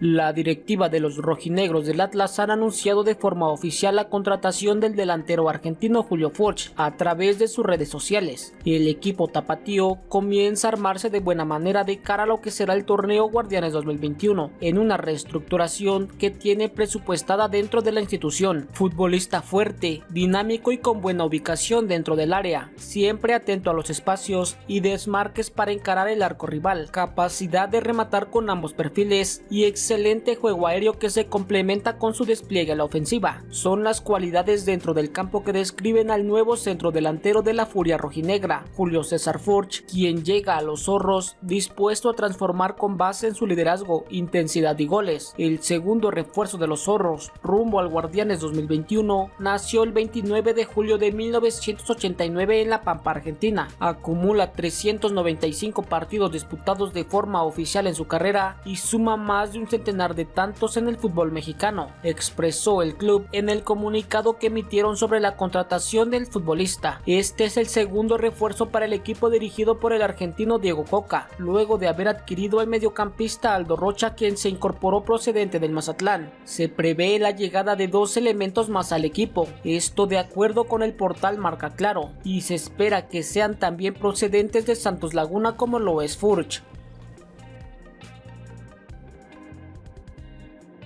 La directiva de los rojinegros del Atlas han anunciado de forma oficial la contratación del delantero argentino Julio Furch a través de sus redes sociales. El equipo tapatío comienza a armarse de buena manera de cara a lo que será el torneo Guardianes 2021, en una reestructuración que tiene presupuestada dentro de la institución. Futbolista fuerte, dinámico y con buena ubicación dentro del área, siempre atento a los espacios y desmarques para encarar el arco rival, capacidad de rematar con ambos perfiles y juego aéreo que se complementa con su despliegue a la ofensiva. Son las cualidades dentro del campo que describen al nuevo centro delantero de la Furia Rojinegra, Julio César Furch, quien llega a los zorros dispuesto a transformar con base en su liderazgo, intensidad y goles. El segundo refuerzo de los zorros, rumbo al Guardianes 2021, nació el 29 de julio de 1989 en La Pampa, Argentina. Acumula 395 partidos disputados de forma oficial en su carrera y suma más de un centenar de tantos en el fútbol mexicano, expresó el club en el comunicado que emitieron sobre la contratación del futbolista. Este es el segundo refuerzo para el equipo dirigido por el argentino Diego Coca, luego de haber adquirido al mediocampista Aldo Rocha quien se incorporó procedente del Mazatlán. Se prevé la llegada de dos elementos más al equipo, esto de acuerdo con el portal Marca Claro, y se espera que sean también procedentes de Santos Laguna como lo es Furch.